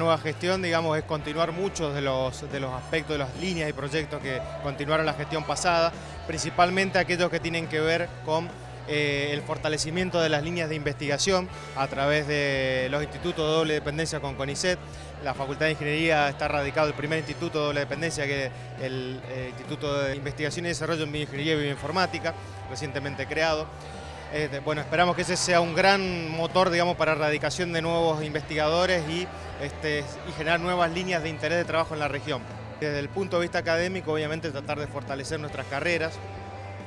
nueva gestión, digamos, es continuar muchos de los, de los aspectos, de las líneas y proyectos que continuaron la gestión pasada, principalmente aquellos que tienen que ver con eh, el fortalecimiento de las líneas de investigación a través de los institutos de doble dependencia con CONICET. La Facultad de Ingeniería está radicado el primer instituto de doble dependencia, que es el eh, Instituto de Investigación y Desarrollo en Bioingeniería y Bioinformática, recientemente creado. Este, bueno, esperamos que ese sea un gran motor, digamos, para erradicación de nuevos investigadores y, este, y generar nuevas líneas de interés de trabajo en la región. Desde el punto de vista académico, obviamente, tratar de fortalecer nuestras carreras,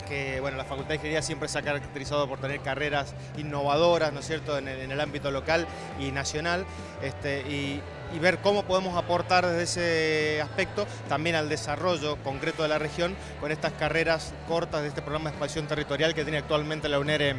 que bueno, la Facultad de Ingeniería siempre se ha caracterizado por tener carreras innovadoras, ¿no es cierto?, en el, ámbito local y nacional, este, y, ver cómo podemos aportar desde ese aspecto también al desarrollo concreto de la región con estas carreras cortas de este programa de expansión territorial que tiene actualmente la UNER en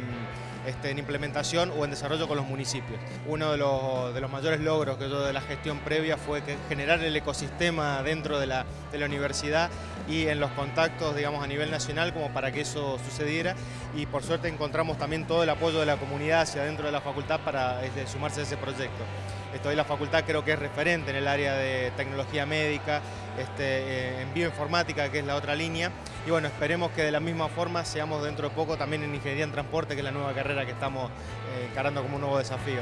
en implementación o en desarrollo con los municipios. Uno de los, mayores logros que de la gestión previa fue generar el ecosistema dentro de la, universidad y en los contactos, digamos, a nivel nacional como para que eso sucediera y por suerte encontramos también todo el apoyo de la comunidad hacia dentro de la facultad para este, sumarse a ese proyecto. Esto, la facultad creo que es referente en el área de tecnología médica, este, eh, en bioinformática, que es la otra línea, y bueno, esperemos que de la misma forma seamos dentro de poco también en Ingeniería en Transporte, que es la nueva carrera que estamos eh, encarando como un nuevo desafío.